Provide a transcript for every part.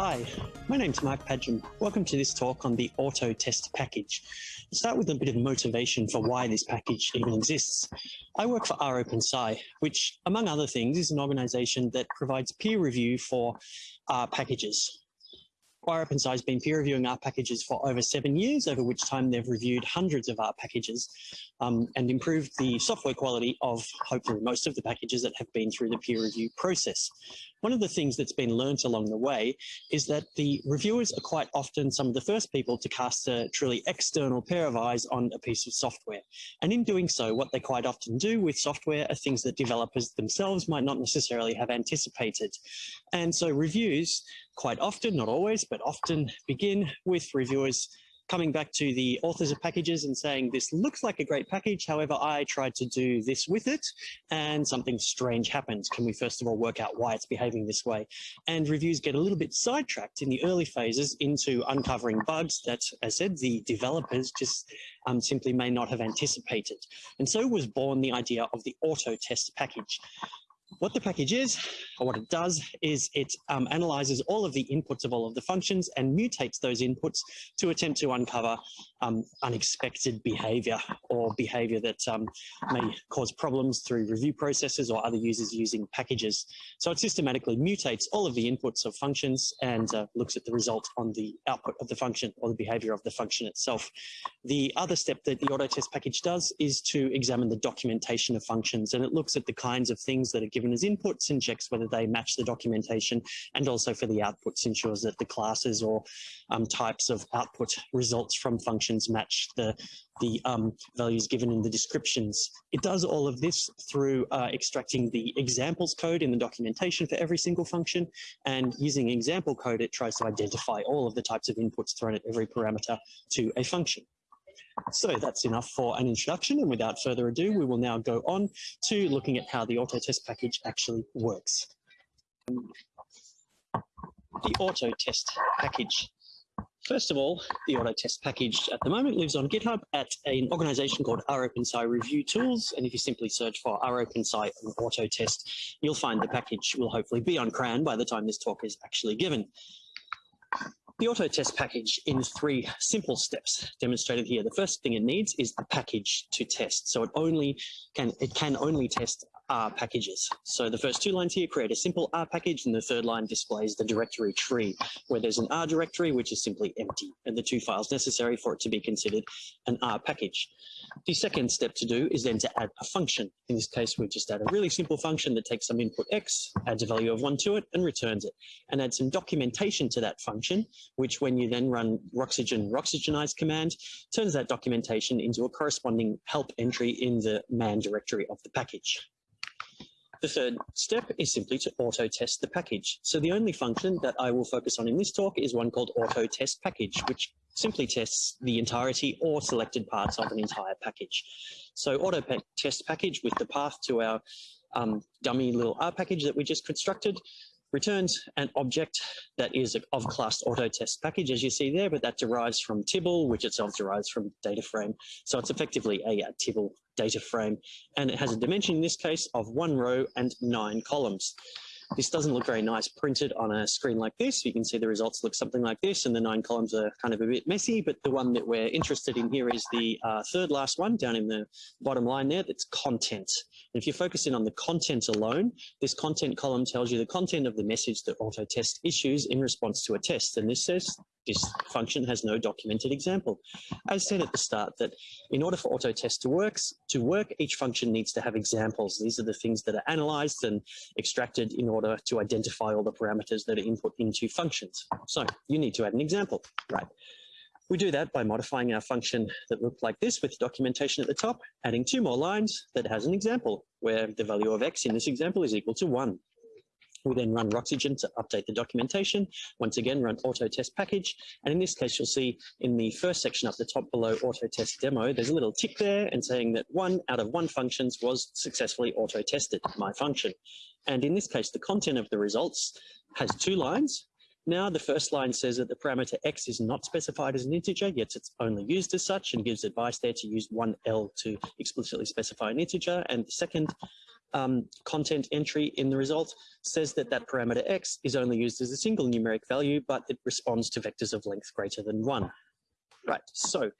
Hi, my name's Mark Padgham. Welcome to this talk on the auto test package. I'll start with a bit of motivation for why this package even exists. I work for rOpenSci, which among other things is an organization that provides peer review for uh, packages. rOpenSci has been peer reviewing R packages for over seven years, over which time they've reviewed hundreds of R packages um, and improved the software quality of hopefully most of the packages that have been through the peer review process. One of the things that's been learnt along the way is that the reviewers are quite often some of the first people to cast a truly external pair of eyes on a piece of software. And in doing so, what they quite often do with software are things that developers themselves might not necessarily have anticipated. And so reviews quite often, not always, but often begin with reviewers coming back to the authors of packages and saying, this looks like a great package. However, I tried to do this with it and something strange happened. Can we first of all work out why it's behaving this way? And reviews get a little bit sidetracked in the early phases into uncovering bugs that, as I said, the developers just um, simply may not have anticipated. And so was born the idea of the auto test package. What the package is, or what it does, is it um, analyzes all of the inputs of all of the functions and mutates those inputs to attempt to uncover um, unexpected behavior or behavior that um, may cause problems through review processes or other users using packages. So it systematically mutates all of the inputs of functions and uh, looks at the result on the output of the function or the behavior of the function itself. The other step that the autotest package does is to examine the documentation of functions and it looks at the kinds of things that are given as inputs and checks whether they match the documentation and also for the outputs ensures that the classes or um, types of output results from functions match the, the um, values given in the descriptions. It does all of this through uh, extracting the examples code in the documentation for every single function and using example code it tries to identify all of the types of inputs thrown at every parameter to a function. So that's enough for an introduction and without further ado we will now go on to looking at how the auto test package actually works. The auto test package. First of all, the auto test package at the moment lives on GitHub at an organization called rOpenSci Review Tools. And if you simply search for rOpenSci and auto test, you'll find the package will hopefully be on CRAN by the time this talk is actually given the auto test package in three simple steps demonstrated here. The first thing it needs is a package to test. So it only can, it can only test R packages. So the first two lines here create a simple R package and the third line displays the directory tree where there's an R directory which is simply empty and the two files necessary for it to be considered an R package. The second step to do is then to add a function. In this case, we've just add a really simple function that takes some input X, adds a value of one to it and returns it and add some documentation to that function, which when you then run Roxygen Roxygenize command, turns that documentation into a corresponding help entry in the man directory of the package. The third step is simply to auto test the package. So the only function that I will focus on in this talk is one called auto test package, which simply tests the entirety or selected parts of an entire package. So auto test package with the path to our um, dummy little R package that we just constructed returns an object that is of class auto test package as you see there, but that derives from Tibble, which itself derives from data frame. So it's effectively a, a Tibble data frame, and it has a dimension in this case of one row and nine columns. This doesn't look very nice printed on a screen like this. You can see the results look something like this and the nine columns are kind of a bit messy, but the one that we're interested in here is the uh, third last one down in the bottom line there, that's content. And if you focus in on the content alone, this content column tells you the content of the message that Autotest issues in response to a test. And this says this function has no documented example. I said at the start that in order for Autotest to to work, each function needs to have examples. These are the things that are analyzed and extracted in order to identify all the parameters that are input into functions. So you need to add an example, right? We do that by modifying our function that looked like this with documentation at the top, adding two more lines that has an example where the value of x in this example is equal to one. We then run Roxygen to update the documentation. Once again, run auto test package. And in this case, you'll see in the first section up the top below auto test demo, there's a little tick there and saying that one out of one functions was successfully auto tested, my function. And in this case, the content of the results has two lines, now the first line says that the parameter x is not specified as an integer, yet it's only used as such and gives advice there to use 1L to explicitly specify an integer. And the second um, content entry in the result says that that parameter x is only used as a single numeric value, but it responds to vectors of length greater than one. Right, so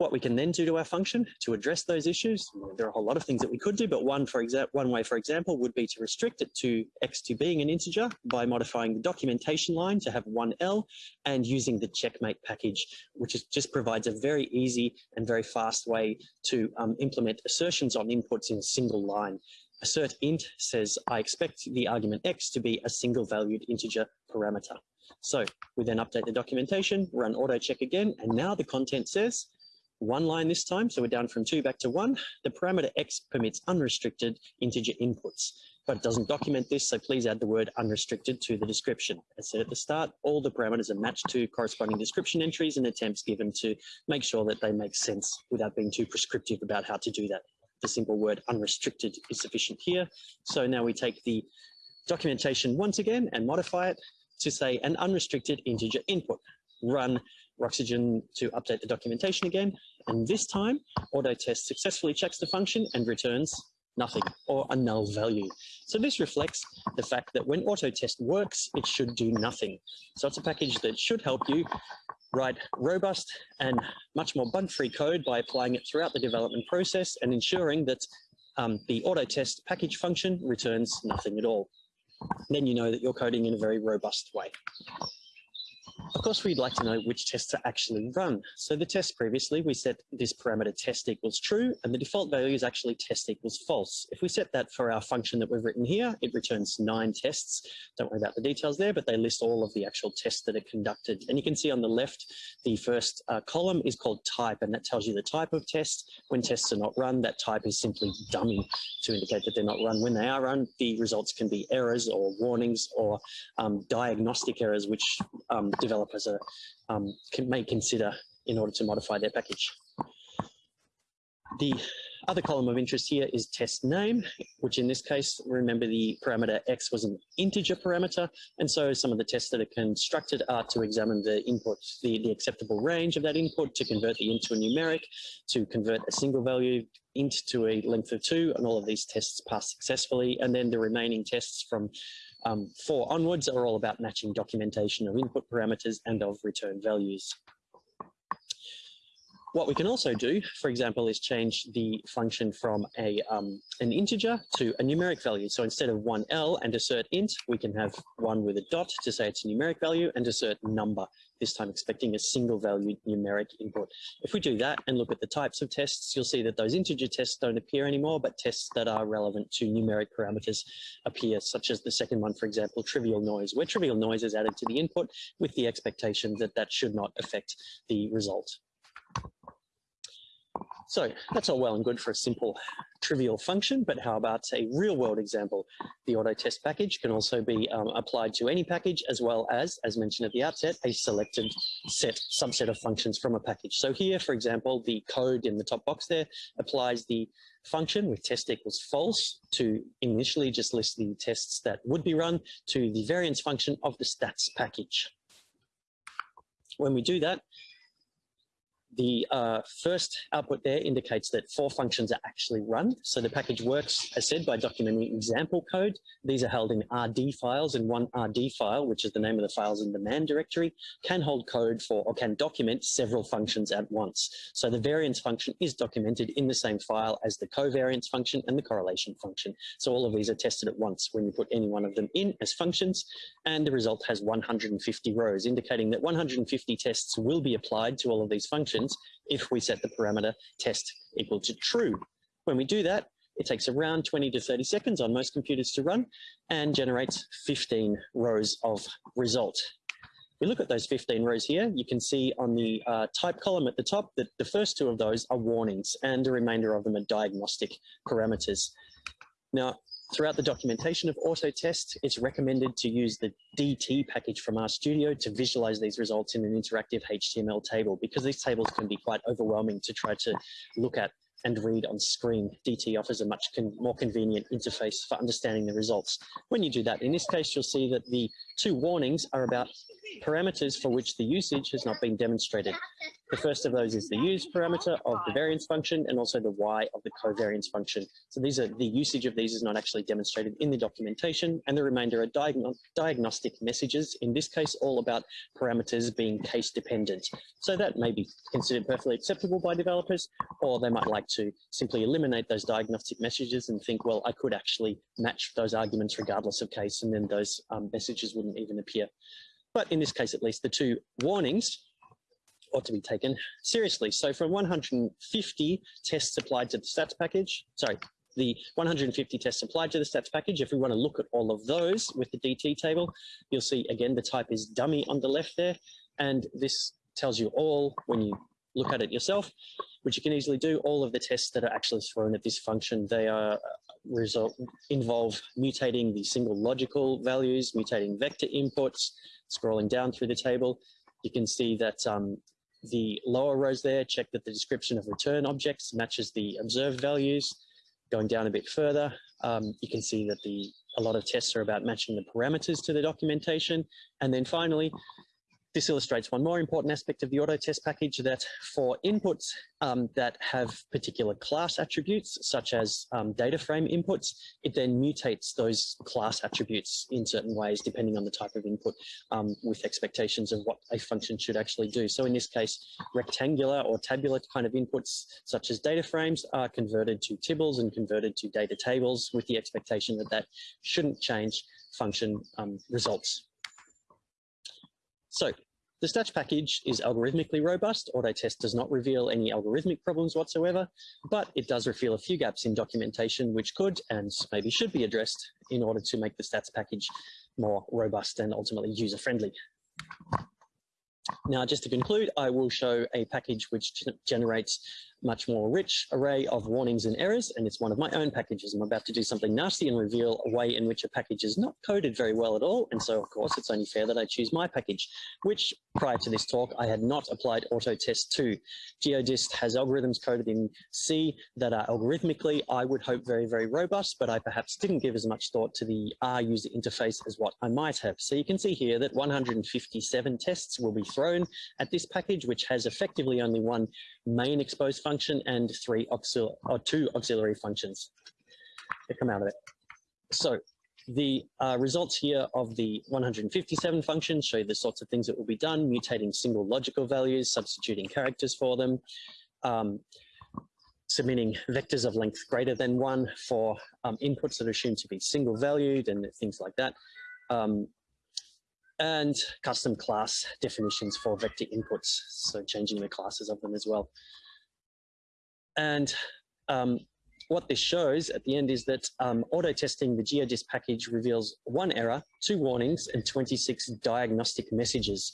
what we can then do to our function to address those issues, there are a whole lot of things that we could do, but one, for one way, for example, would be to restrict it to x to being an integer by modifying the documentation line to have one L and using the checkmate package, which is, just provides a very easy and very fast way to um, implement assertions on inputs in single line. Assert int says, I expect the argument x to be a single valued integer parameter. So we then update the documentation, run auto check again, and now the content says one line this time, so we're down from two back to one. The parameter x permits unrestricted integer inputs, but it doesn't document this, so please add the word unrestricted to the description. As said at the start, all the parameters are matched to corresponding description entries and attempts given to make sure that they make sense without being too prescriptive about how to do that. The simple word unrestricted is sufficient here. So now we take the documentation once again and modify it to say an unrestricted integer input. Run Roxygen to update the documentation again. And this time, Autotest successfully checks the function and returns nothing or a null value. So this reflects the fact that when Autotest works, it should do nothing. So it's a package that should help you write robust and much more bug-free code by applying it throughout the development process and ensuring that um, the Autotest package function returns nothing at all. Then you know that you're coding in a very robust way. Of course, we'd like to know which tests to actually run. So the test previously, we set this parameter test equals true, and the default value is actually test equals false. If we set that for our function that we've written here, it returns nine tests. Don't worry about the details there, but they list all of the actual tests that are conducted. And you can see on the left, the first uh, column is called type, and that tells you the type of test. When tests are not run, that type is simply dummy to indicate that they're not run. When they are run, the results can be errors or warnings or um, diagnostic errors, which um, developers are, um, can, may consider in order to modify their package. The other column of interest here is test name, which in this case, remember the parameter x was an integer parameter. And so some of the tests that are constructed are to examine the input, the, the acceptable range of that input, to convert the int to a numeric, to convert a single value int to a length of two, and all of these tests pass successfully. And then the remaining tests from um, four onwards are all about matching documentation of input parameters and of return values. What we can also do, for example, is change the function from a um, an integer to a numeric value. So instead of 1L and assert int, we can have one with a dot to say it's a numeric value and assert number, this time expecting a single valued numeric input. If we do that and look at the types of tests, you'll see that those integer tests don't appear anymore, but tests that are relevant to numeric parameters appear, such as the second one, for example, trivial noise, where trivial noise is added to the input with the expectation that that should not affect the result. So that's all well and good for a simple trivial function, but how about a real world example? The auto test package can also be um, applied to any package as well as, as mentioned at the outset, a selected set subset of functions from a package. So here, for example, the code in the top box there applies the function with test equals false to initially just list the tests that would be run to the variance function of the stats package. When we do that, the uh, first output there indicates that four functions are actually run. So the package works, as said, by documenting example code. These are held in RD files, and one RD file, which is the name of the files in the man directory, can hold code for or can document several functions at once. So the variance function is documented in the same file as the covariance function and the correlation function. So all of these are tested at once when you put any one of them in as functions, and the result has 150 rows, indicating that 150 tests will be applied to all of these functions if we set the parameter test equal to true. When we do that, it takes around 20 to 30 seconds on most computers to run and generates 15 rows of result. We look at those 15 rows here, you can see on the uh, type column at the top that the first two of those are warnings and the remainder of them are diagnostic parameters. Now, Throughout the documentation of Autotest, it's recommended to use the DT package from RStudio to visualize these results in an interactive HTML table because these tables can be quite overwhelming to try to look at and read on screen. DT offers a much con more convenient interface for understanding the results. When you do that, in this case, you'll see that the two warnings are about parameters for which the usage has not been demonstrated. The first of those is the use parameter of the variance function and also the y of the covariance function. So these are the usage of these is not actually demonstrated in the documentation and the remainder are diagno diagnostic messages, in this case all about parameters being case dependent. So that may be considered perfectly acceptable by developers or they might like to simply eliminate those diagnostic messages and think, well, I could actually match those arguments regardless of case and then those um, messages wouldn't even appear. But in this case, at least the two warnings ought to be taken seriously. So from 150 tests applied to the stats package, sorry, the 150 tests applied to the stats package, if we want to look at all of those with the DT table, you'll see again the type is dummy on the left there. And this tells you all, when you look at it yourself, which you can easily do, all of the tests that are actually thrown at this function, they are uh, result involve mutating the single logical values, mutating vector inputs, scrolling down through the table. You can see that um, the lower rows there check that the description of return objects matches the observed values. Going down a bit further, um, you can see that the a lot of tests are about matching the parameters to the documentation. And then finally, this illustrates one more important aspect of the auto test package that for inputs um, that have particular class attributes, such as um, data frame inputs, it then mutates those class attributes in certain ways, depending on the type of input um, with expectations of what a function should actually do. So in this case, rectangular or tabular kind of inputs, such as data frames, are converted to tibbles and converted to data tables with the expectation that that shouldn't change function um, results. So the stats package is algorithmically robust. Autotest does not reveal any algorithmic problems whatsoever, but it does reveal a few gaps in documentation which could and maybe should be addressed in order to make the stats package more robust and ultimately user-friendly. Now, just to conclude, I will show a package which generates much more rich array of warnings and errors, and it's one of my own packages. I'm about to do something nasty and reveal a way in which a package is not coded very well at all, and so of course it's only fair that I choose my package, which prior to this talk I had not applied Autotest to. GeoDist has algorithms coded in C that are algorithmically, I would hope, very, very robust, but I perhaps didn't give as much thought to the R user interface as what I might have. So you can see here that 157 tests will be thrown at this package, which has effectively only one main exposed function and three auxil or two auxiliary functions that come out of it. So the uh, results here of the 157 functions show the sorts of things that will be done, mutating single logical values, substituting characters for them, um, submitting vectors of length greater than one for um, inputs that are assumed to be single valued and things like that. Um, and custom class definitions for vector inputs, so changing the classes of them as well. And um, what this shows at the end is that um, auto testing the GeoDist package reveals one error, two warnings, and 26 diagnostic messages.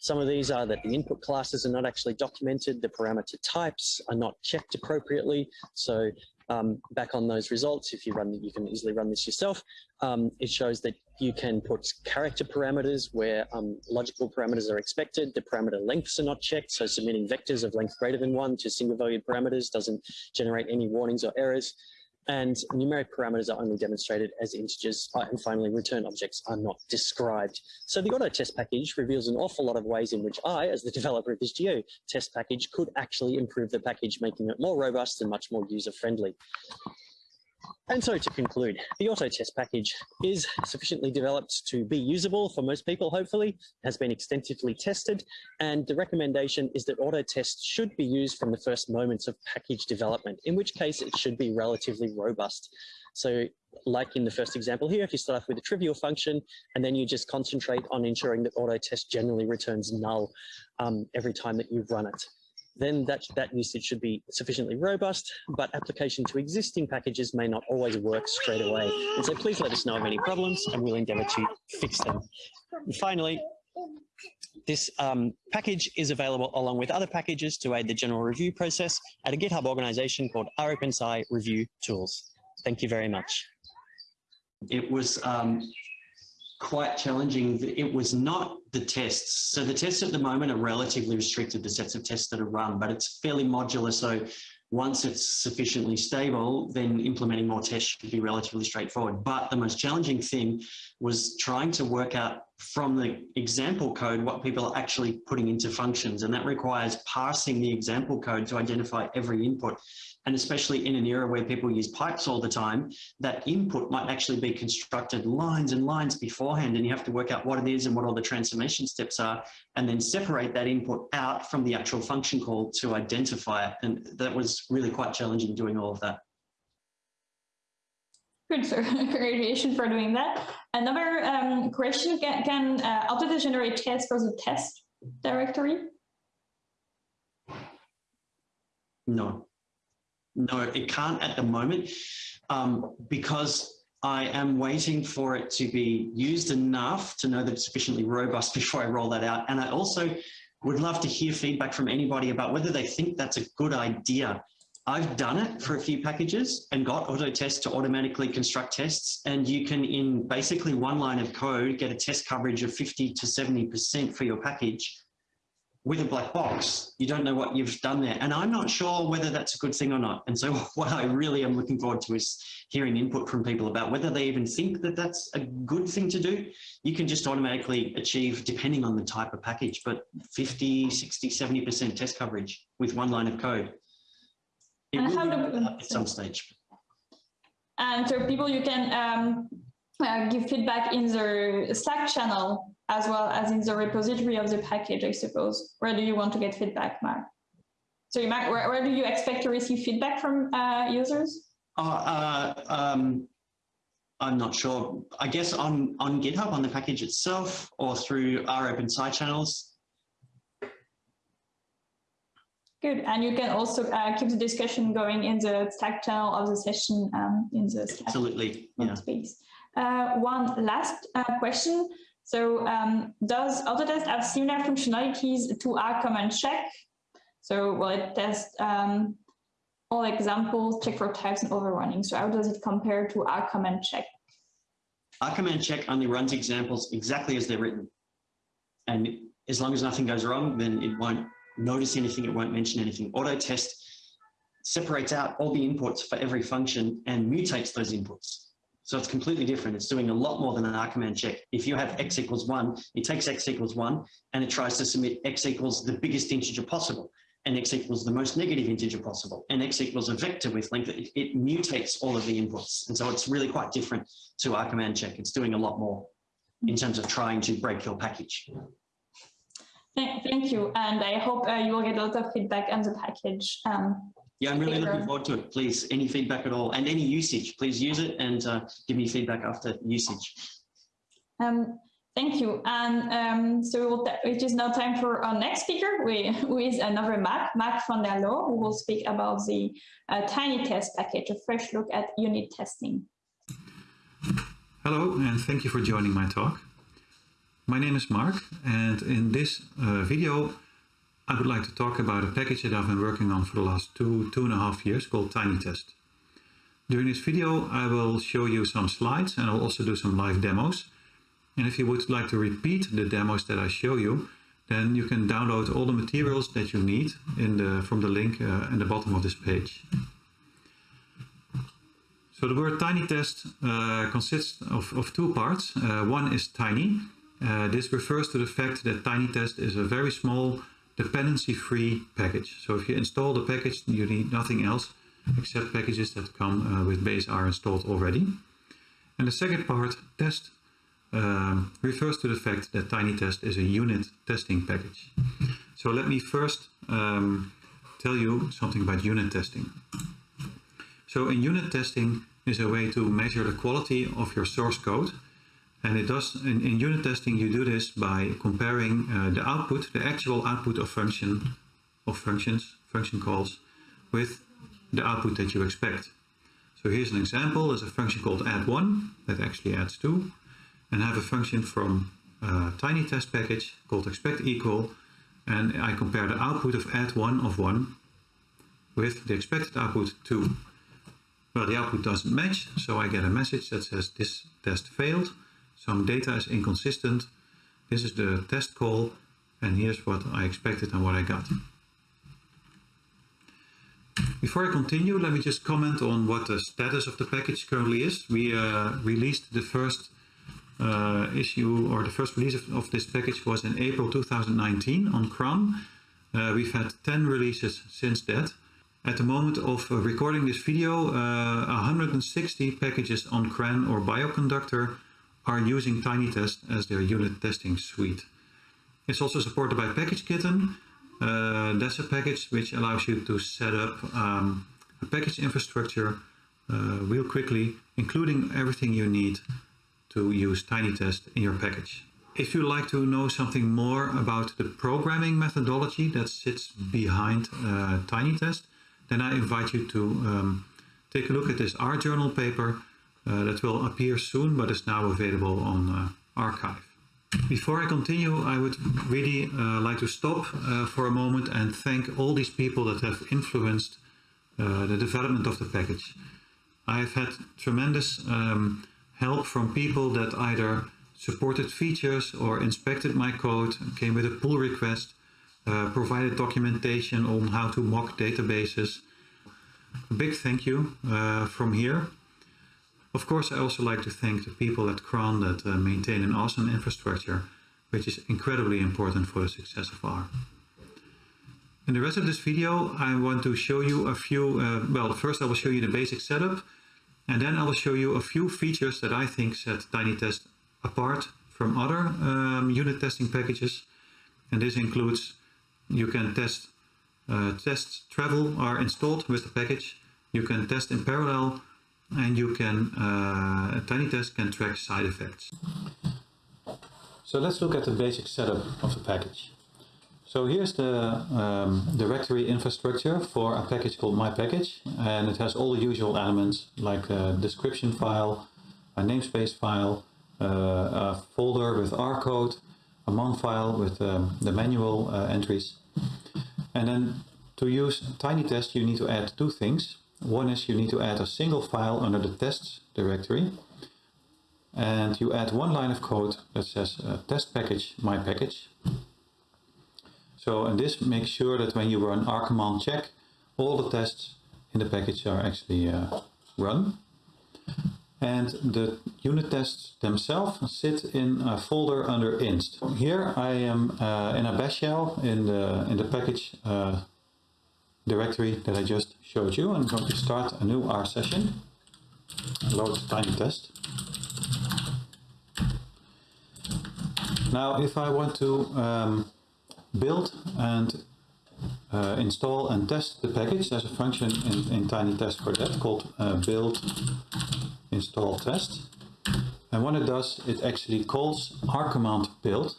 Some of these are that the input classes are not actually documented, the parameter types are not checked appropriately. So um, back on those results, if you run, you can easily run this yourself. Um, it shows that you can put character parameters where um, logical parameters are expected. The parameter lengths are not checked, so submitting vectors of length greater than one to single valued parameters doesn't generate any warnings or errors and numeric parameters are only demonstrated as integers, uh, and finally return objects are not described. So the auto test package reveals an awful lot of ways in which I, as the developer of this geo test package, could actually improve the package, making it more robust and much more user-friendly. And so to conclude, the auto test package is sufficiently developed to be usable for most people, hopefully, has been extensively tested, and the recommendation is that auto test should be used from the first moments of package development, in which case it should be relatively robust. So like in the first example here, if you start off with a trivial function and then you just concentrate on ensuring that auto test generally returns null um, every time that you run it then that, that usage should be sufficiently robust, but application to existing packages may not always work straight away. And so please let us know of any problems and we'll endeavor to fix them. And finally, this um, package is available along with other packages to aid the general review process at a GitHub organization called rOpenSci Review Tools. Thank you very much. It was um, quite challenging. It was not the tests. So the tests at the moment are relatively restricted, the sets of tests that are run, but it's fairly modular. So once it's sufficiently stable, then implementing more tests should be relatively straightforward. But the most challenging thing was trying to work out from the example code what people are actually putting into functions. And that requires parsing the example code to identify every input. And especially in an era where people use pipes all the time, that input might actually be constructed lines and lines beforehand. And you have to work out what it is and what all the transformation steps are, and then separate that input out from the actual function call to identify it. And that was really quite challenging doing all of that. Good, so congratulations for doing that. Another um, question, can, can uh, generate tests for the test directory? No, no, it can't at the moment um, because I am waiting for it to be used enough to know that it's sufficiently robust before I roll that out. And I also would love to hear feedback from anybody about whether they think that's a good idea I've done it for a few packages and got auto Autotest to automatically construct tests. And you can, in basically one line of code, get a test coverage of 50 to 70% for your package with a black box. You don't know what you've done there. And I'm not sure whether that's a good thing or not. And so what I really am looking forward to is hearing input from people about whether they even think that that's a good thing to do. You can just automatically achieve, depending on the type of package, but 50, 60, 70% test coverage with one line of code. It And how do- at some stage. And so people, you can um, uh, give feedback in the Slack channel as well as in the repository of the package, I suppose. Where do you want to get feedback, Mark? So, you, Mark, where, where do you expect to receive feedback from uh, users? Uh, uh, um, I'm not sure. I guess on, on GitHub, on the package itself, or through rOpenSci channels. Good. And you can also uh, keep the discussion going in the Slack channel of the session um, in the Slack Absolutely. Yeah. space. Uh, one last uh, question. So um, does Autotest have similar functionalities to R command check? So will it test um, all examples, check for types and overrunning? So how does it compare to R command check? R command check only runs examples exactly as they're written. And as long as nothing goes wrong, then it won't notice anything, it won't mention anything. Auto test separates out all the inputs for every function and mutates those inputs. So it's completely different. It's doing a lot more than an R command check. If you have x equals one, it takes x equals one and it tries to submit x equals the biggest integer possible and x equals the most negative integer possible and x equals a vector with length. It, it mutates all of the inputs. And so it's really quite different to R command check. It's doing a lot more in terms of trying to break your package. Thank, thank you. And I hope uh, you will get a lot of feedback on the package. Um, Yeah, I'm really Later. looking forward to it. Please, any feedback at all and any usage, please use it and uh, give me feedback after usage. Um, thank you. And um, so we'll it is now time for our next speaker, we- who is another Mark, Mark van der Loo, who will speak about the uh, Tiny Test package, a fresh look at unit testing. Hello, and thank you for joining my talk. My name is Mark, and in this uh, video, I would like to talk about a package that I've been working on for the last two, two and a half years called TinyTest. During this video, I will show you some slides and I'll also do some live demos. And if you would like to repeat the demos that I show you, then you can download all the materials that you need in the, from the link uh, in the bottom of this page. So the word tiny test uh, consists of, of two parts. Uh, one is tiny. Uh, this refers to the fact that TinyTest is a very small dependency-free package. So if you install the package, you need nothing else except packages that come uh, with base R installed already. And the second part, test, um, refers to the fact that TinyTest is a unit testing package. So let me first um, tell you something about unit testing. So in unit testing is a way to measure the quality of your source code. And it does, in, in unit testing, you do this by comparing uh, the output, the actual output of function, of functions, function calls, with the output that you expect. So here's an example. There's a function called add1 that actually adds 2. And I have a function from a tiny test package called expect equal. And I compare the output of add1 of 1 with the expected output 2. Well, the output doesn't match, so I get a message that says this test failed. Some data is inconsistent. This is the test call, and here's what I expected and what I got. Before I continue, let me just comment on what the status of the package currently is. We uh, released the first uh, issue or the first release of, of, this package was in April 2019 on CRAN. Uh, we've had 10 releases since that. At the moment of uh, recording this video, 160 packages on CRAN or Bioconductor are using TinyTest as their unit testing suite. It's also supported by PackageKitten. Uh, that's a package which allows you to set up um, a package infrastructure uh, real quickly, including everything you need to use TinyTest in your package. If you'd like to know something more about the programming methodology that sits behind uh, TinyTest, then I invite you to um, take a look at this R journal paper that will appear soon but is now available on uh, arXiv. Before I continue, I would really uh, like to stop uh, for a moment and thank all these people that have influenced uh, the development of the package. I've had tremendous um, help from people that either supported features or inspected my code, came with a pull request, uh, provided documentation on how to mock databases. A big thank you uh, from here. Of course, I also like to thank the people at CRAN that uh, maintain an awesome infrastructure, which is incredibly important for the success of R. In the rest of this video, I want to show you a few, uh, well, first I will show you the basic setup, and then I will show you a few features that I think set TinyTest apart from other um, unit testing packages. And this includes you can test uh, tests travel are installed with the package. You can test in parallel and you can uh, TinyTest can track side effects. So let's look at the basic setup of the package. So here's the um, directory infrastructure for a package called my package and it has all the usual elements like a description file, a namespace file, uh, a folder with R code, a man file with um, the manual uh, entries. And then to use TinyTest you need to add two things. One is you need to add a single file under the tests directory and you add one line of code that says uh, test package my package so and this makes sure that when you run r command check, all the tests in the package are actually uh, run. And the unit tests themselves sit in a folder under inst. Here I am uh, in a bash shell in the, in the package uh, directory that I just showed you. I'm going to start a new R session, load TinyTest. Now if I want to um, build and uh, install and test the package. There's a function in, in TinyTest for that called uh, build install test. And what it does, it actually calls R command build.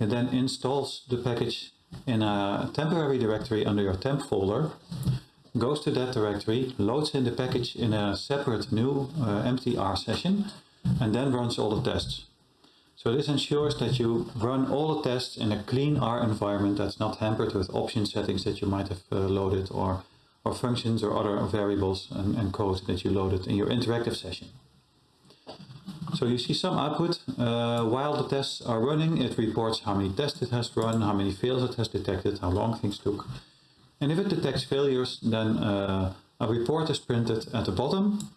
It then installs the package in a temporary directory under your temp folder, goes to that directory, loads in the package in a separate new uh, empty R session, and then runs all the tests. So this ensures that you run all the tests in a clean R environment that's not hampered with option settings that you might have uh, loaded or, or functions or other variables and, and code that you loaded in your interactive session. So you see some output. Uh, while the tests are running, it reports how many tests it has run, how many fails it has detected, how long things took. And if it detects failures, then uh, a report is printed at the bottom.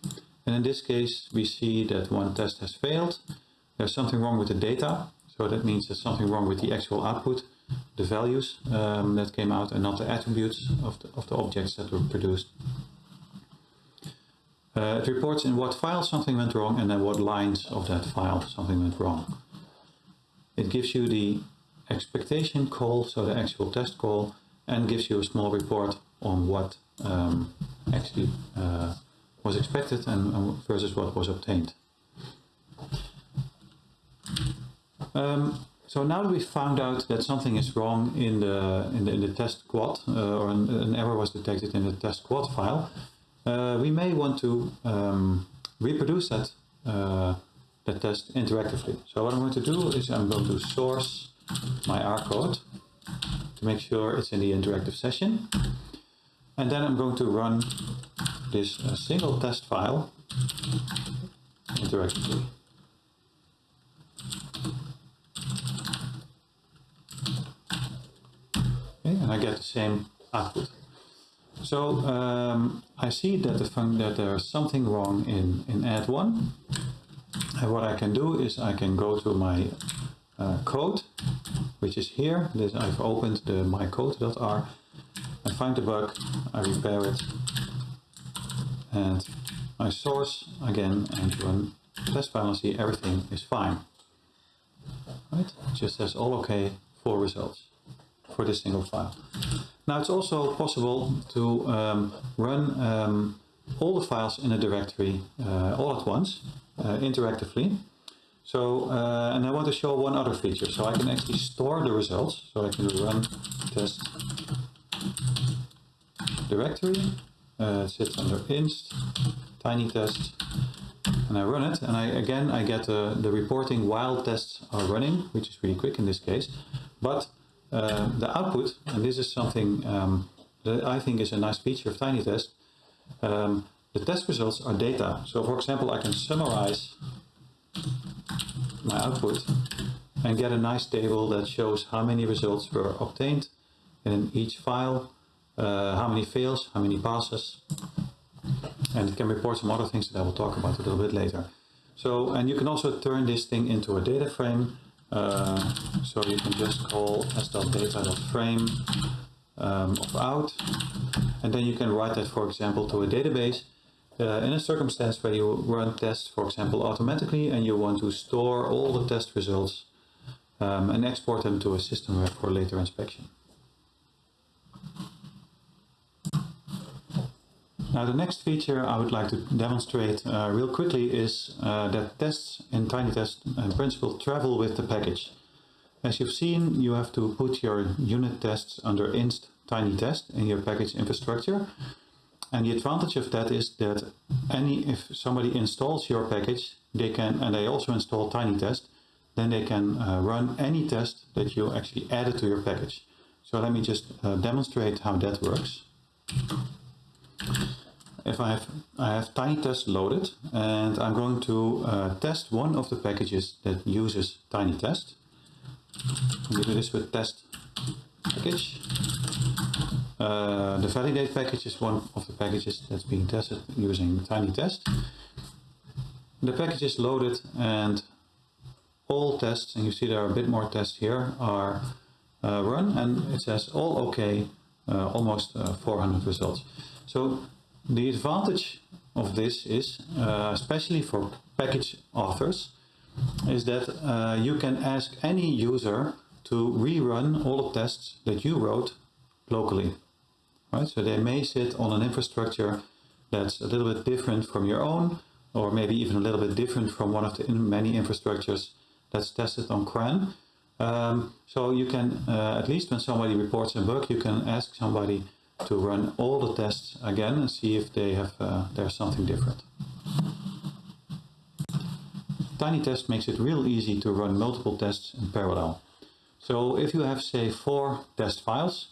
And in this case, we see that one test has failed there's something wrong with the data. So that means there's something wrong with the actual output, the values um, that came out and not the attributes of the, of the objects that were produced. Uh, it reports in what file something went wrong and then what lines of that file something went wrong. It gives you the expectation call, so the actual test call, and gives you a small report on what um, actually uh, was expected and, versus what was obtained. Um, so now that we found out that something is wrong in the in the, in the test quad, uh, or an, an, error was detected in the test quad file, uh, we may want to um, reproduce that uh, that test interactively. So what I'm going to do is I'm going to source my R code to make sure it's in the interactive session, and then I'm going to run this uh, single test file interactively. and I get the same output. So um, I see that, the that there's something wrong in, in add1 And what I can do is I can go to my uh, code, which is here. This I've opened the mycode.r. I find the bug, I repair it, and I source again and run test and see everything is fine. Right? It just says all okay for results for this single file. Now it's also possible to um, run um, all the files in a directory uh, all at once, uh, interactively. So, uh, and I want to show one other feature. So I can actually store the results. So I can run test directory, uh, it sits under inst, tiny test, and I run it. And I again, I get uh, the reporting while tests are running, which is really quick in this case. But uh, the output, and this is something um, that I think is a nice feature of TinyTest, um, the test results are data. So for example, I can summarize my output and get a nice table that shows how many results were obtained in each file, uh, how many fails, how many passes, and it can report some other things that I will talk about a little bit later. So, and you can also turn this thing into a data frame uh, so you can just call as.data.frame um, of out, and then you can write that, for example, to a database uh, in a circumstance where you run tests, for example, automatically, and you want to store all the test results um, and export them to a system for later inspection. Now the next feature I would like to demonstrate uh, real quickly is uh, that tests in TinyTest in principle travel with the package. As you've seen, you have to put your unit tests under inst TinyTest in your package infrastructure. And the advantage of that is that any if somebody installs your package, they can and they also install TinyTest, then they can uh, run any test that you actually added to your package. So let me just uh, demonstrate how that works if I have, I have TinyTest loaded and I'm going to uh, test one of the packages that uses TinyTest. We do this with test package. Uh, the validate package is one of the packages that's being tested using TinyTest. The package is loaded and all tests, and you see there are a bit more tests here, are uh, run and it says all okay, uh, almost uh, 400 results. So the advantage of this is, uh, especially for package authors, is that uh, you can ask any user to rerun all the tests that you wrote locally. Right? So they may sit on an infrastructure that's a little bit different from your own, or maybe even a little bit different from one of the many infrastructures that's tested on CRAN. Um, so you can, uh, at least when somebody reports a bug, you can ask somebody to run all the tests again and see if they have uh, there's something different. TinyTest makes it real easy to run multiple tests in parallel. So if you have say four test files,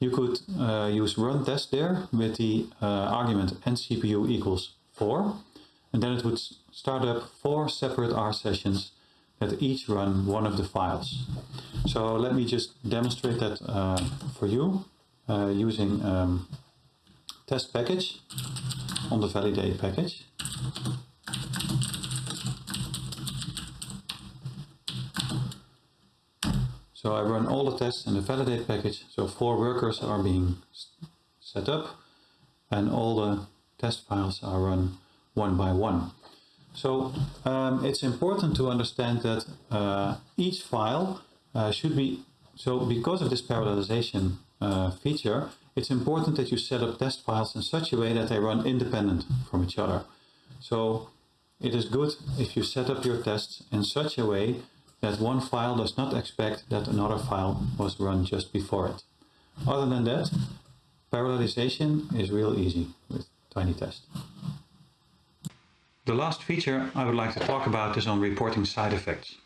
you could uh, use run test dir with the uh, argument ncpu equals 4 and then it would start up four separate R sessions that each run one of the files. So let me just demonstrate that uh, for you uh, using um, test package on the validate package. So I run all the tests in the validate package. So four workers are being set up and all the test files are run one by one. So um, it's important to understand that uh, each file uh, should be, so because of this parallelization uh, feature, it's important that you set up test files in such a way that they run independent from each other. So it is good if you set up your tests in such a way that one file does not expect that another file was run just before it. Other than that, parallelization is real easy with TinyTest. The last feature I would like to talk about is on reporting side effects.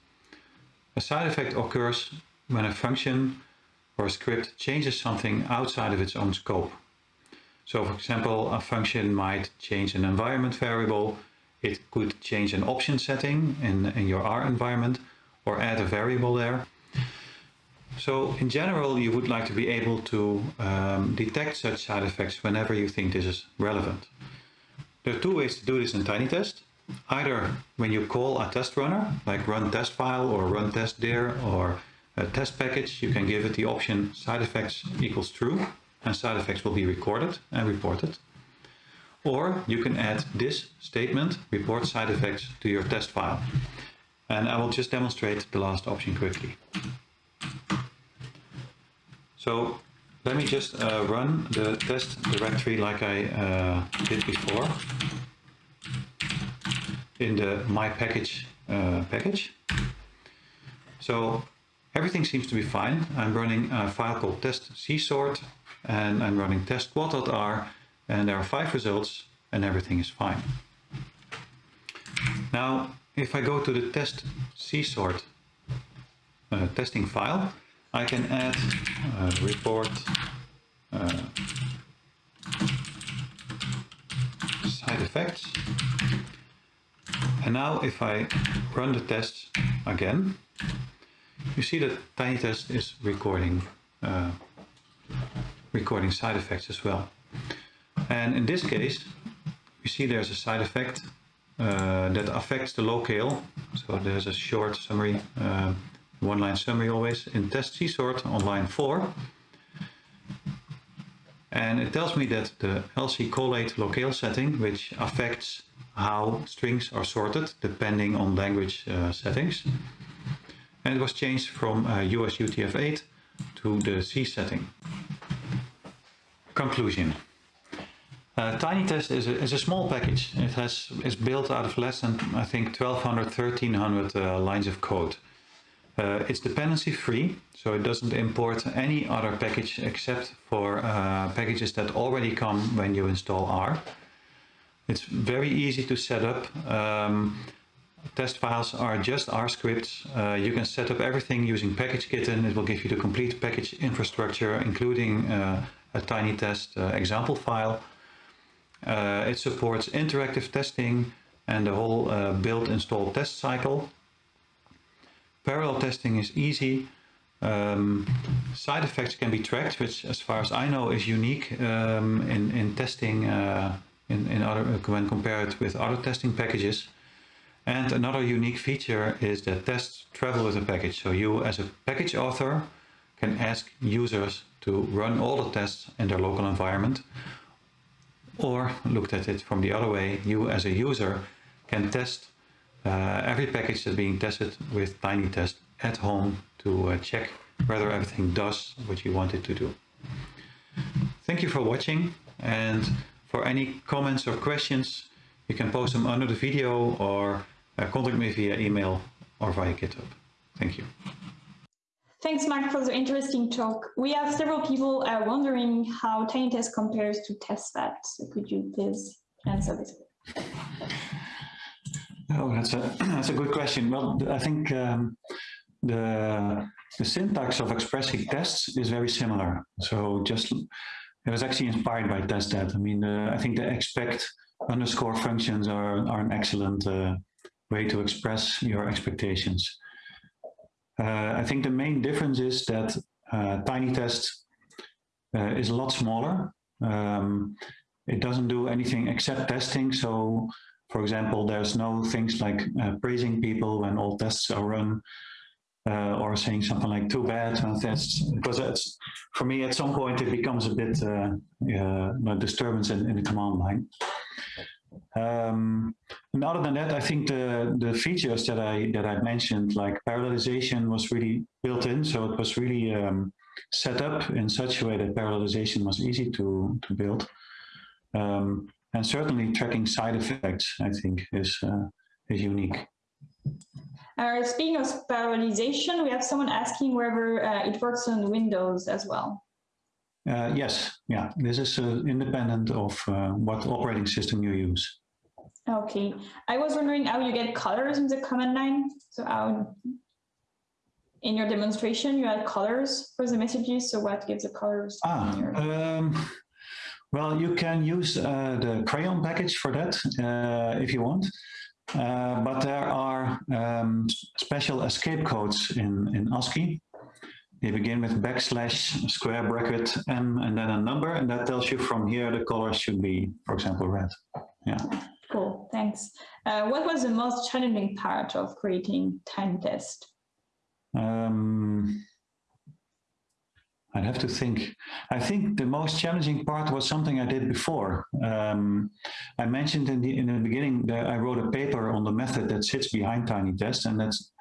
A side effect occurs when a function or a script changes something outside of its own scope. So for example, a function might change an environment variable, it could change an option setting in, in your R environment or add a variable there. So in general, you would like to be able to um, detect such side effects whenever you think this is relevant. There are two ways to do this in TinyTest. either when you call a test runner, like run test file or run test dir or a test package, you can give it the option side effects equals true and side effects will be recorded and reported. Or you can add this statement, report side effects to your test file. And I will just demonstrate the last option quickly. So let me just uh, run the test directory like I uh, did before in the my package uh, package. So everything seems to be fine. I'm running a file called test csort and I'm running test_quad.r and there are five results and everything is fine. Now if I go to the test csort uh, testing file I can add uh, report uh, side effects. And now if I run the test again, you see that TinyTest is recording uh, recording side effects as well. And in this case, you see there's a side effect uh, that affects the locale. So there's a short summary uh, one-line summary always in test csort on line 4. And it tells me that the LC collate locale setting, which affects how strings are sorted depending on language uh, settings. And it was changed from uh, US UTF-8 to the C setting. Conclusion. Uh, TinyTest is a, is a small package. It has is built out of less than, I think, 1200, 1300 uh, lines of code. Uh, it's dependency free, so it doesn't import any other package except for uh, packages that already come when you install R. It's very easy to set up. Um, test files are just R scripts. Uh, you can set up everything using PackageKitten. It will give you the complete package infrastructure, including uh, a TinyTest uh, example file. Uh, it supports interactive testing and the whole build install test cycle. Parallel testing is easy. Um, side effects can be tracked, which as far as I know is unique um, in, in testing uh, in, in other, when compared with other testing packages. And another unique feature is that tests travel with a package. So you as a package author can ask users to run all the tests in their local environment. Or looked at it from the other way, you as a user can test uh, every package that's being tested with TinyTest at home to uh, check whether everything does what you want it to do. Thank you for watching and for any comments or questions you can post them under the video or uh, contact me via email or via GitHub. Thank you. Thanks, Mark, for the interesting talk. We have several people uh, wondering how TinyTest compares to testthat. So could you please answer this? Oh, that's a that's a good question. Well, I think um, the the syntax of expressing tests is very similar. So just it was actually inspired by testthat. I mean, uh, I think the expect underscore functions are are an excellent uh, way to express your expectations. Uh, I think the main difference is that uh, TinyTest uh, is a lot smaller. Um, it doesn't do anything except testing, so for example, there's no things like uh, praising people when all tests are run uh, or saying something like too bad tests because for me at some point it becomes a bit uh, uh, disturbance in, in, the command line. Um, and other than that, I think the, the features that I that I mentioned, like parallelization, was really built in. So it was really um, set up in such a way that parallelization was easy to to build. Um, and certainly tracking side effects, I think, is, uh, is unique. Uh, speaking of parallelization, we have someone asking whether uh, it works on Windows as well. Uh, yes, yeah, this is uh, independent of uh, what operating system you use. Okay, I was wondering how you get colors in the command line. So how in your demonstration you had colors for the messages. So what gives the colors? Ah, um, well, you can use uh, the crayon package for that uh, if you want. Uh, but there are um, special escape codes in, in ASCII. They begin with backslash, square bracket, M, and then a number, and that tells you from here the color should be, for example, red. Yeah. Cool, thanks. Uh, what was the most challenging part of creating TinyTest? Um, I'd have to think. I think the most challenging part was something I did before. Um, I mentioned in the in the beginning that I wrote a paper on the method that sits behind TinyTest, and that's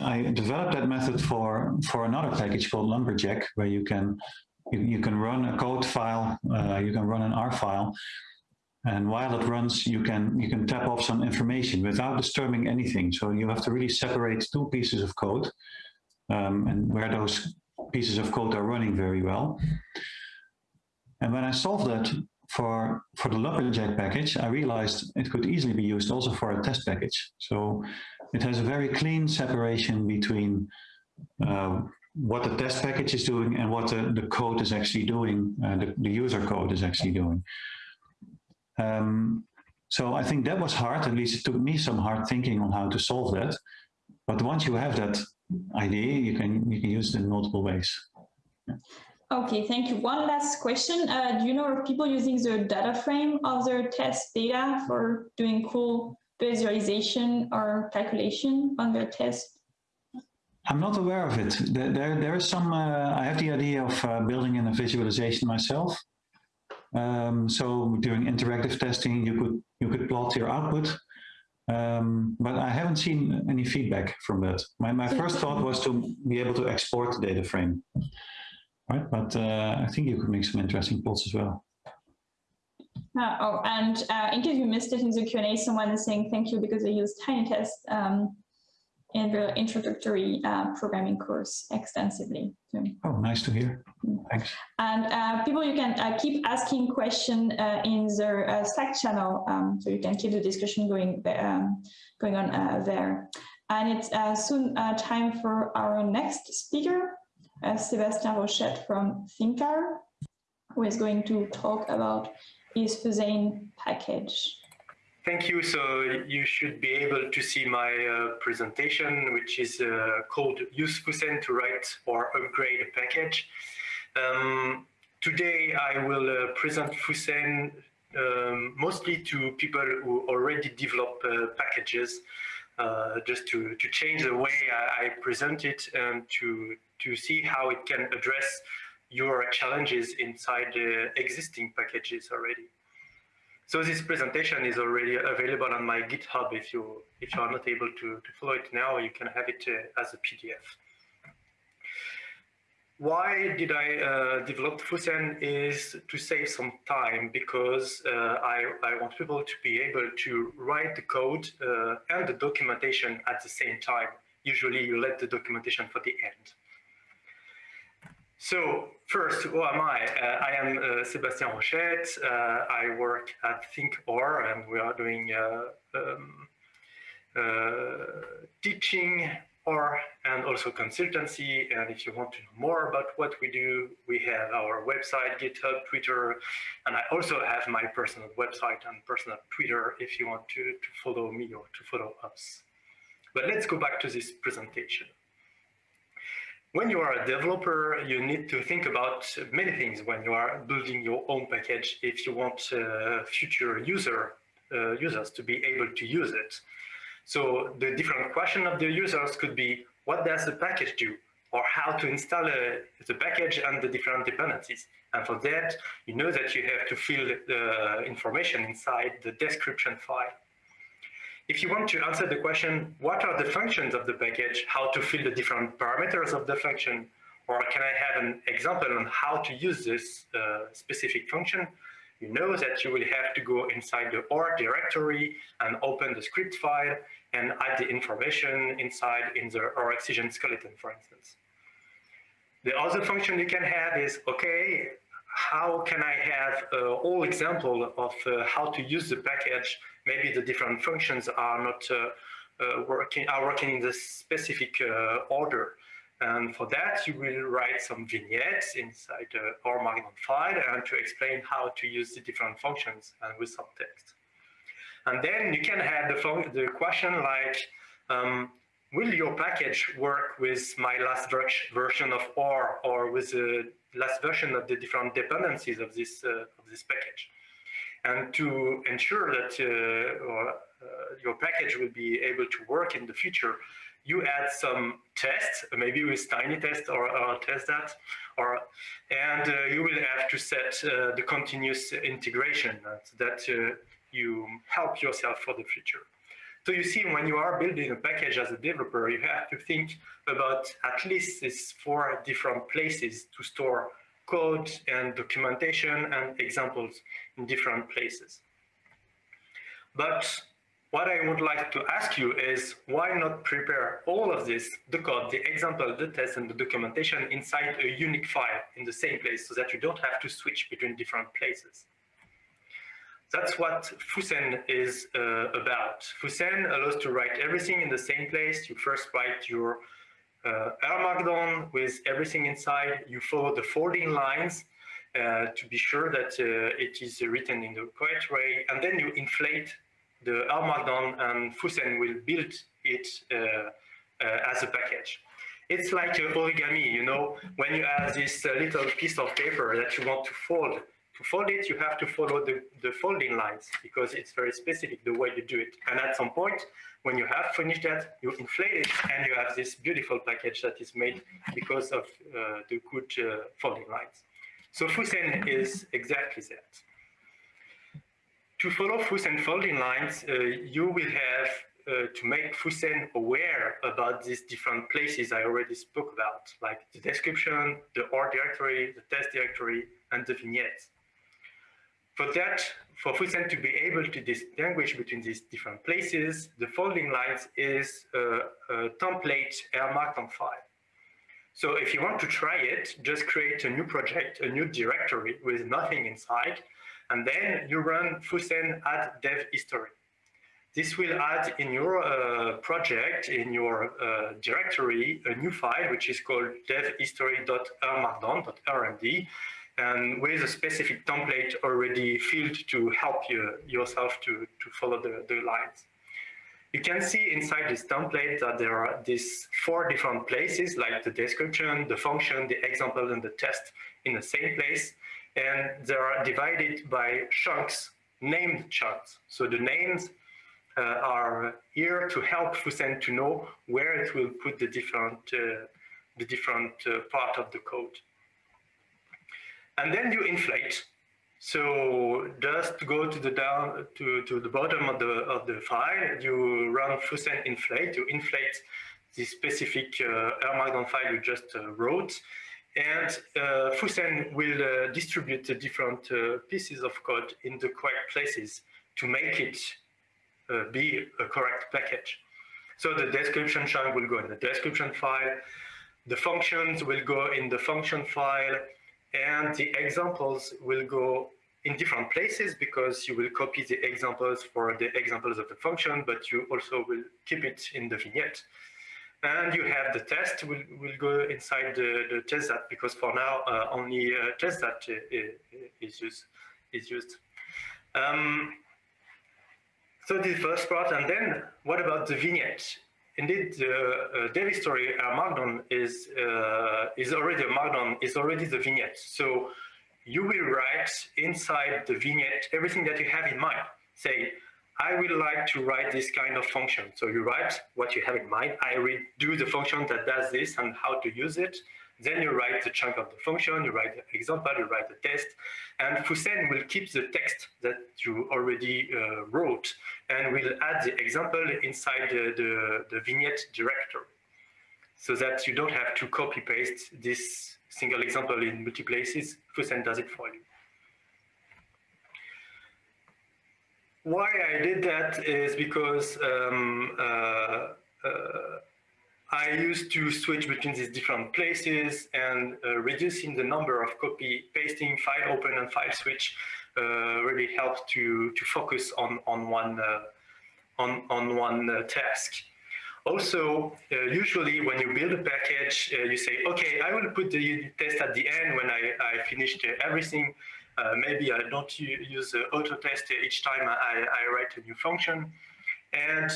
I developed that method for for another package called Lumberjack, where you can you, you can run a code file, uh, you can run an R file, and while it runs, you can you can tap off some information without disturbing anything. So you have to really separate two pieces of code, um, and where those pieces of code are running very well. And when I solved that for, for the Lumberjack package, I realized it could easily be used also for a test package. So it has a very clean separation between uh, what the test package is doing and what the, the code is actually doing, uh, the, the user code is actually doing. Um, so I think that was hard, at least it took me some hard thinking on how to solve that. But once you have that idea, you can you can use it in multiple ways. Okay, thank you. One last question. Uh, do you know of people using the data frame of their test data for doing cool visualization or calculation on their test? I'm not aware of it. There, there, there is some, uh, I have the idea of uh, building in a visualization myself. Um, so doing interactive testing, you could, you could plot your output um, but I haven't seen any feedback from that. My, my first thought was to be able to export the data frame, right? But uh, I think you could make some interesting plots as well. Uh, oh, and uh, in case you missed it in the Q&A, someone is saying thank you because they used TinyTest. Um, in the introductory uh, programming course extensively. So, oh, nice to hear. Thanks. And uh, people, you can uh, keep asking questions uh, in the uh, Slack channel, um, so you can keep the discussion going um, going on uh, there. And it's soon time for our next speaker, Sébastien Rochette from ThinkR, who is going to talk about his Fusen package. Thank you. So you should be able to see my uh, presentation, which is uh, called Use Fusen to write or upgrade a package. Um, today I will uh, present Fusen um, mostly to people who already develop uh, packages, uh, just to, to change the way I, I present it and to, to see how it can address your challenges inside the existing packages already. So this presentation is already available on my GitHub. If you if you are not able to, to follow it now, you can have it uh, as a PDF. Why did I uh, develop Fusen is to save some time because uh, I, I want people to be able to write the code uh, and the documentation at the same time. Usually you let the documentation for the end. So first, who am I? Uh, I am uh, Sébastien Rochette. Uh, I work at ThinkR and we are doing uh, um, uh, teaching or and also consultancy. And if you want to know more about what we do, we have our website, GitHub, Twitter, and I also have my personal website and personal Twitter if you want to, to follow me or to follow us. But let's go back to this presentation when you are a developer, you need to think about many things when you are building your own package if you want uh, future user uh, users to be able to use it. So the different question of the users could be, what does the package do? Or how to install uh, the package and the different dependencies. And for that, you know that you have to fill the information inside the description file. If you want to answer the question, what are the functions of the package, how to fill the different parameters of the function, or can I have an example on how to use this uh, specific function, you know that you will have to go inside the R directory and open the script file and add the information inside in the roxygen skeleton, for instance. The other function you can have is, okay, how can I have a uh, whole example of uh, how to use the package? Maybe the different functions are not uh, uh, working are working in the specific uh, order. And for that, you will write some vignettes inside R Markdown file and to explain how to use the different functions and with some text. And then you can have the, the question like, um, will your package work with my last ver version of R or with the last version of the different dependencies of this, uh, of this package? And to ensure that uh, uh, your package will be able to work in the future, you add some tests, maybe with TinyTest or, or testthat, or and uh, you will have to set uh, the continuous integration so that uh, you help yourself for the future. So you see, when you are building a package as a developer, you have to think about at least these four different places to store code and documentation and examples in different places. But what I would like to ask you is why not prepare all of this, the code, the example, the test, and the documentation inside a unique file in the same place so that you don't have to switch between different places. That's what Fusen is uh, about. Fusen allows to write everything in the same place. You first write your uh, R Markdown with everything inside. You follow the folding lines uh, to be sure that uh, it is written in the correct way. And then you inflate the R Markdown and Fusen will build it uh, uh, as a package. It's like origami, you know, when you have this little piece of paper that you want to fold, to fold it, you have to follow the, the folding lines because it's very specific the way you do it. And at some point, when you have finished that, you inflate it and you have this beautiful package that is made because of uh, the good uh, folding lines. So Fusen is exactly that. To follow Fusen folding lines, uh, you will have uh, to make Fusen aware about these different places I already spoke about, like the description, the R directory, the test directory, and the vignettes. For that, for Fusen to be able to distinguish between these different places, the folding lines is a, a template R Markdown file. So if you want to try it, just create a new project, a new directory with nothing inside, and then you run Fusen add dev history. This will add in your uh, project, in your uh, directory, a new file, which is called devhistory.rmarkdown.rmd, and with a specific template already filled to help you yourself to, to follow the, the lines. You can see inside this template that there are these four different places like the description, the function, the example, and the test in the same place. And they are divided by chunks, named chunks. So the names uh, are here to help Fusen to know where it will put the different, uh, the different uh, part of the code and then you inflate. So just go to the down to, to the bottom of the of the file, you run Fusen inflate, you inflate the specific uh, R Markdown file you just uh, wrote, and uh, Fusen will uh, distribute the different uh, pieces of code in the correct places to make it uh, be a correct package. So the description chunk will go in the description file, the functions will go in the function file, and the examples will go in different places because you will copy the examples for the examples of the function, but you also will keep it in the vignette. And you have the test will, will go inside the, the testthat because for now uh, only uh, testthat is used. Is used. Um, so the first part, and then what about the vignette? Indeed, the uh, dev history uh, Markdown is uh, is already a Markdown is already the vignette. So you will write inside the vignette everything that you have in mind. Say, I would like to write this kind of function. So you write what you have in mind. I will do the function that does this and how to use it. Then you write the chunk of the function, you write the example, you write the test, and Fusen will keep the text that you already uh, wrote and we'll add the example inside the, the, the vignette directory so that you don't have to copy paste this single example in multiple places. Fusen does it for you. Why I did that is because um, uh, uh, I used to switch between these different places and uh, reducing the number of copy pasting, file open and file switch really helped to, to focus on, on one, uh, on, on one uh, task. Also, uh, usually when you build a package, uh, you say, okay, I will put the test at the end when I, I finished everything. maybe I don't use auto test each time I, I write a new function. And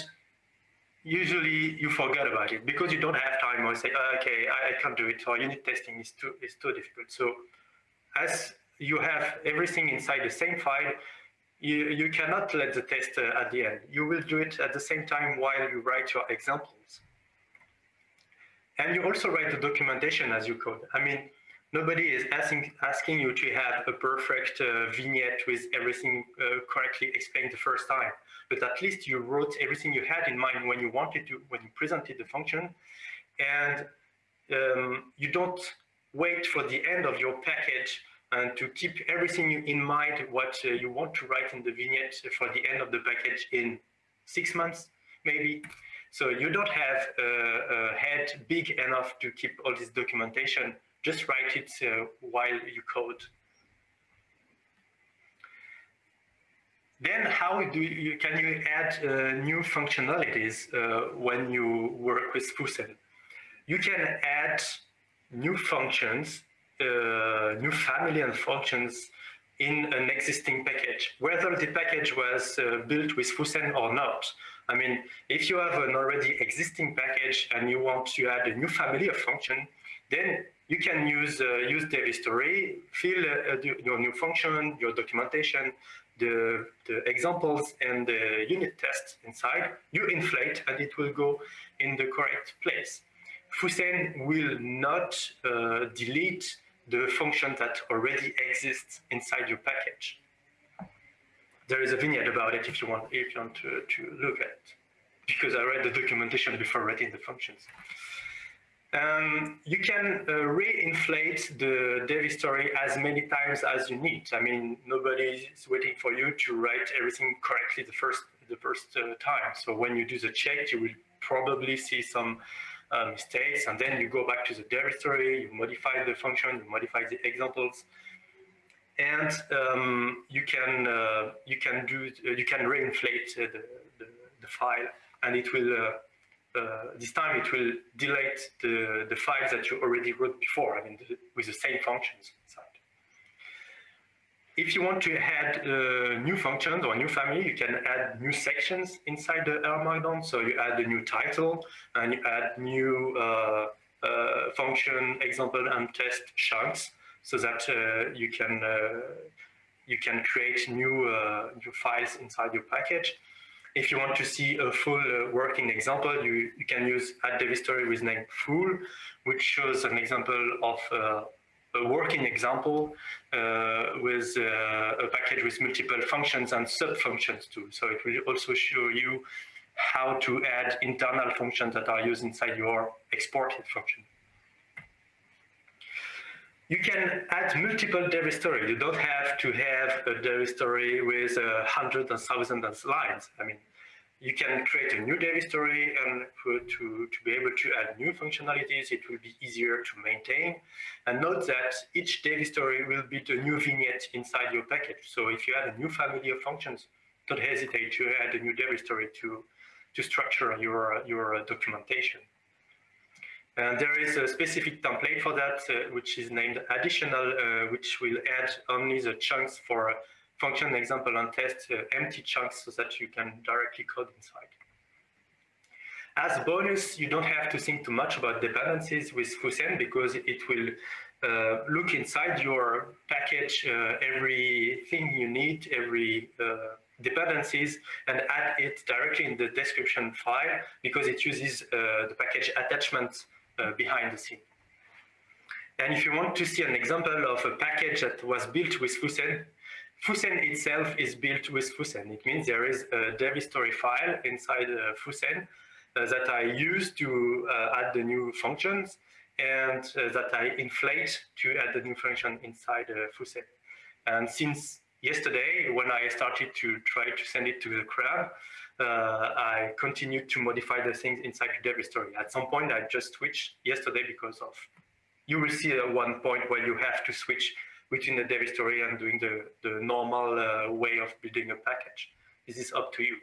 usually you forget about it because you don't have time or say, okay, I, can't do it, or unit testing is too, is too difficult. So as you have everything inside the same file, you, you cannot let the test uh, at the end. You will do it at the same time while you write your examples. And you also write the documentation as you code. I mean, nobody is asking, asking you to have a perfect uh, vignette with everything uh, correctly explained the first time. But at least you wrote everything you had in mind when you wanted to, when you presented the function. And um, you don't wait for the end of your package and to keep everything in mind what uh, you want to write in the vignette for the end of the package in six months, maybe. So you don't have a, head big enough to keep all this documentation. Just write it uh, while you code. Then how do you, can you add uh, new functionalities uh, when you work with Fusen? You can add new functions uh, new family and functions in an existing package, whether the package was uh, built with Fusen or not. I mean, if you have an already existing package and you want to add a new family of function, then you can use uh, use dev history, fill uh, your new function, your documentation, the, the examples and the unit test inside, you inflate and it will go in the correct place. Fusen will not uh, delete the function that already exists inside your package. There is a vignette about it if you want, if you want to, to look at it, because I read the documentation before writing the functions. Um, you can uh, re-inflate the dev story as many times as you need. I mean, nobody is waiting for you to write everything correctly the first the first uh, time. So when you do the check, you will probably see some uh, mistakes, and then you go back to the directory, you modify the function, you modify the examples, and um, you can uh, you can do uh, you can reinflate the, the, the file, and it will uh, uh, this time it will delete the the files that you already wrote before. I mean, the, with the same functions. If you want to add uh, new functions or new family, you can add new sections inside the R Markdown. So you add a new title and you add new uh, uh, function, example, and test chunks so that uh, you can uh, you can create new uh, new files inside your package. If you want to see a full working example, you, you can use add with name full, which shows an example of a working example uh, with uh, a package with multiple functions and sub-functions too. So it will also show you how to add internal functions that are used inside your exported function. You can add multiple dev history. You don't have to have a dev history with uh, hundreds and thousands of lines. I mean, you can create a new dev history and to, to be able to add new functionalities, it will be easier to maintain. And note that each dev history will be the new vignette inside your package. So if you add a new family of functions, don't hesitate to add a new dev history to, to structure your, your documentation. And there is a specific template for that, uh, which is named additional, uh, which will add only the chunks for function example and test uh, empty chunks so that you can directly code inside. As a bonus, you don't have to think too much about dependencies with Fusen because it will uh, look inside your package uh, everything you need, every uh, dependencies, and add it directly in the description file because it uses uh, the package attachment uh, behind the scene. And if you want to see an example of a package that was built with Fusen, Fusen itself is built with Fusen. It means there is a dev history file inside uh, Fusen uh, that I use to uh, add the new functions and uh, that I inflate to add the new function inside uh, Fusen. And since yesterday, when I started to try to send it to the CRAN, uh, I continued to modify the things inside the dev history. At some point, I just switched yesterday because of, you will see at one point where you have to switch between the dev history and doing the, the normal uh, way of building a package. This is up to you.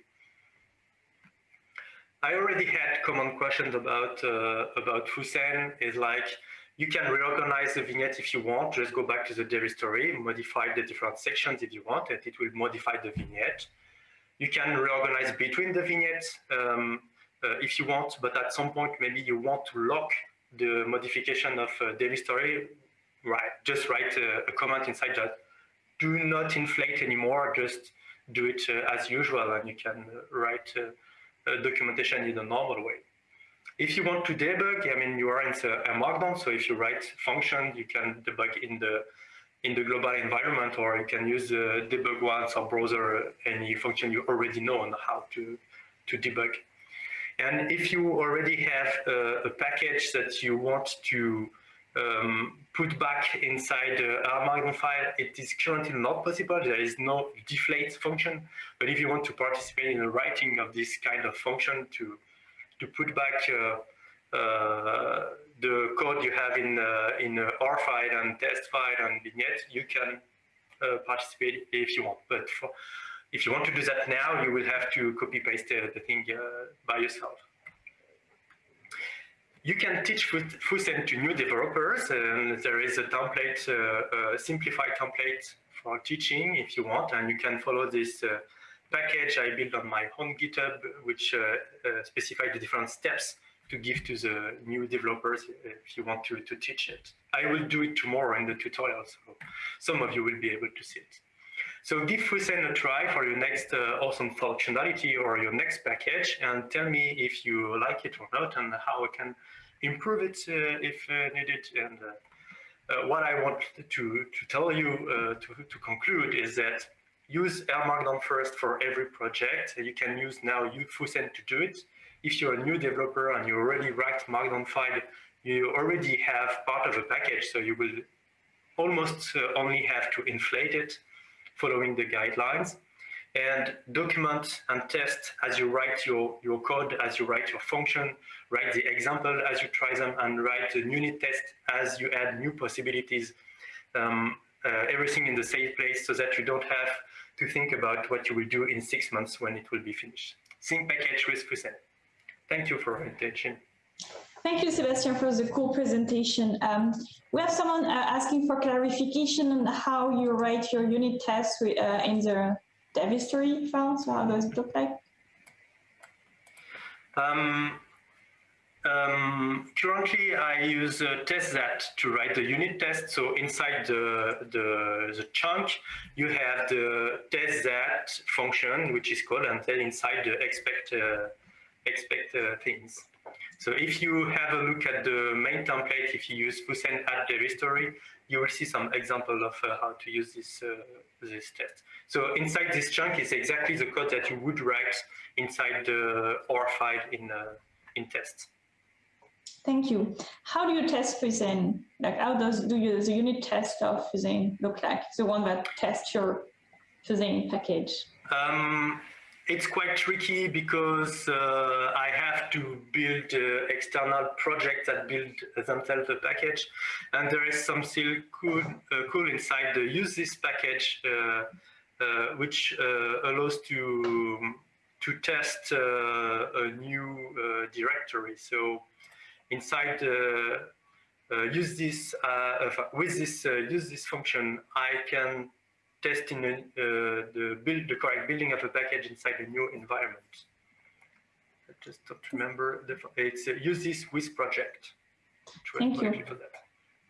I already had common questions about uh, about Fusen. Is like you can reorganize the vignette if you want. Just go back to the dev history, modify the different sections if you want, and it will modify the vignette. You can reorganize between the vignettes um, uh, if you want, but at some point maybe you want to lock the modification of uh, dev history right, just write a, a comment inside that do not inflate anymore, just do it uh, as usual and you can uh, write uh, documentation in a normal way. If you want to debug, I mean, you are in a, Markdown, so if you write function, you can debug in the in the global environment, or you can use the debug once or browser any function you already know on how to to debug. And if you already have a, a package that you want to um, put back inside the Markdown file, it is currently not possible. There is no deflate function. But if you want to participate in the writing of this kind of function to to put back uh, uh, the code you have in uh, in R file and test file and vignette, you can participate if you want. But for, if you want to do that now, you will have to copy paste the thing by yourself. You can teach Fusen to new developers, and there is a template, uh, a simplified template for teaching if you want, and you can follow this uh, package I built on my own GitHub, which uh, uh, specify the different steps to give to the new developers if you want to, to teach it. I will do it tomorrow in the tutorial, so some of you will be able to see it. So give Fusen a try for your next uh, awesome functionality or your next package and tell me if you like it or not and how I can improve it uh, if uh, needed. And uh, what I want to, to tell you to, to conclude is that use Markdown first for every project. You can use now Fusen to do it. If you're a new developer and you already write Markdown file, you already have part of a package, so you will almost uh, only have to inflate it following the guidelines and document and test as you write your, your code, as you write your function, write the example as you try them, and write the unit test as you add new possibilities. Um, uh, everything in the same place so that you don't have to think about what you will do in six months when it will be finished. Sync package with Fusen. Thank you for your attention. Thank you, Sebastian, for the cool presentation. Um, we have someone uh, asking for clarification on how you write your unit tests uh, in the history file. So how does it look like? Um, um, currently, I use uh, testthat to write the unit test. So inside the, the, the chunk, you have the testthat function, which is called, and then inside the expect uh, expect uh, things. So if you have a look at the main template, if you use Fusen add history, you will see some example of uh, how to use this uh, this test. So inside this chunk is exactly the code that you would write inside the R file in uh, in tests. Thank you. How do you test Fusen? Like how does do you the unit test of Fusen look like? The one that tests your Fusen package? Um, it's quite tricky because uh, I have to build uh, external projects that build themselves a package, and there is some still cool, uh, cool inside the usethis package, uh, uh, which uh, allows to to test a new directory. So inside use this with this use this function, I can testing uh, the build the correct building of a package inside a new environment. I just don't remember the it's uh, use this with project. Thank you.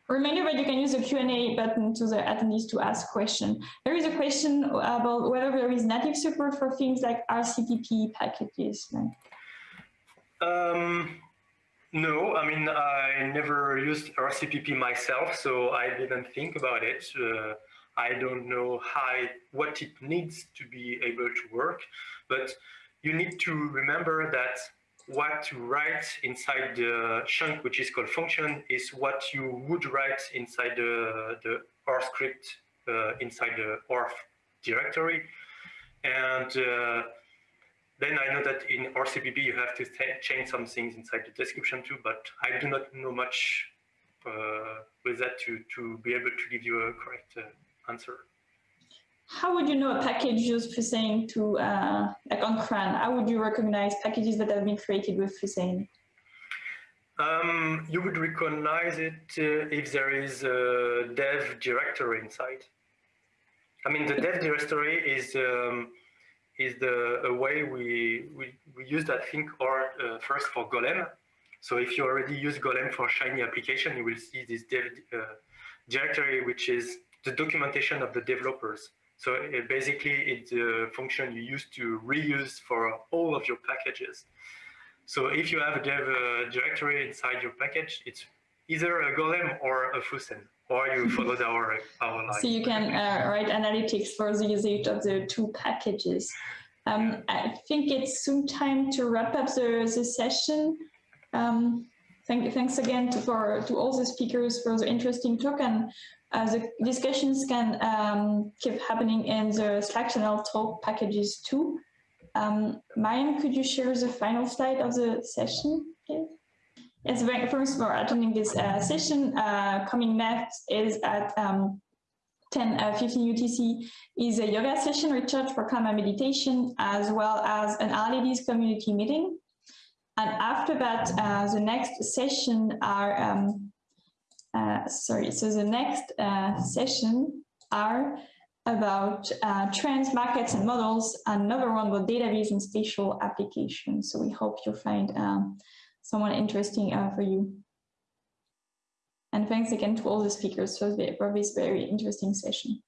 Reminder that you can use the Q&A button to the attendees to ask question. There is a question about whether there is native support for things like RCPP packages. Um, no, I mean, I never used RCPP myself, so I didn't think about it. Uh, I don't know how what it needs to be able to work, but you need to remember that what to write inside the chunk, which is called function, is what you would write inside the, the R script uh, inside the R directory. And uh, then I know that in RCPP you have to change some things inside the description too, but I do not know much uh, with that to, to be able to give you a correct uh, answer. How would you know a package used Fusen to, uh, like on CRAN, how would you recognize packages that have been created with Fusen? Um, you would recognize it uh, if there is a dev directory inside. I mean, the dev directory is um, is the a way we, we, we use that thing or uh, first for Golem. So if you already use Golem for Shiny application, you will see this dev uh, directory, which is the documentation of the developers. So it basically, it's a function you use to reuse for all of your packages. So if you have a dev uh, directory inside your package, it's either a golem or a fusen, or you followed our, our line. So you can uh, write analytics for the usage of the two packages. Um, I think it's soon time to wrap up the, the session. Um, thank, thanks again to, for, to all the speakers for the interesting talk and uh, the discussions can um, keep happening in the Slack channel talk packages too. Um, could you share the final slide of the session, please? Yes, thanks for attending this uh, session. Uh, coming next is at um, 10 uh, 15 UTC is a yoga session recharge for karma meditation as well as an Ladies community meeting. And after that, uh, the next session are, um, uh, sorry, so the next uh, session are about uh, trends, markets and models, another one about database and spatial applications. So we hope you'll find um, someone interesting uh, for you. And thanks again to all the speakers for, for this very interesting session.